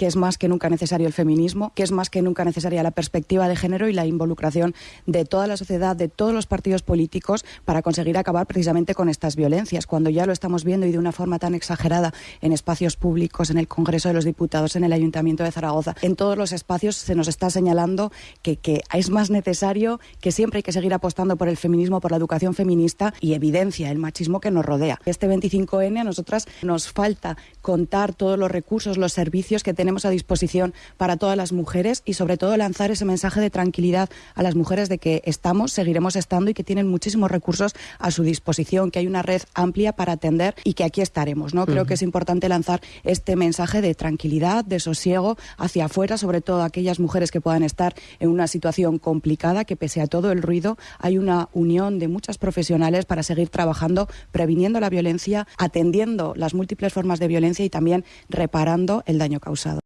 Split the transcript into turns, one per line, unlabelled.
que es más que nunca necesario el feminismo, que es más que nunca necesaria la perspectiva de género y la involucración de toda la sociedad, de todos los partidos políticos para conseguir acabar precisamente con estas violencias. Cuando ya lo estamos viendo y de una forma tan exagerada en espacios públicos, en el Congreso de los Diputados, en el Ayuntamiento de Zaragoza, en todos los espacios se nos está señalando que, es más necesario, que siempre hay que seguir apostando por el feminismo, por la educación feminista y evidencia el machismo que nos rodea. Este 25N a nosotras nos falta contar todos los recursos, los servicios que tenemos a disposición para todas las mujeres y sobre todo lanzar ese mensaje de tranquilidad a las mujeres de que estamos, seguiremos estando y que tienen muchísimos recursos a su disposición, que hay una red amplia para atender y que aquí estaremos. ¿no? Creo que es importante lanzar este mensaje de tranquilidad, de sosiego hacia afuera, sobre todo aquellas mujeres que puedan estar en una situación complicada, que pese a todo el ruido hay una unión de muchas profesionales para seguir trabajando, previniendo la violencia, atendiendo las múltiples formas de violencia y también reparando el daño causado.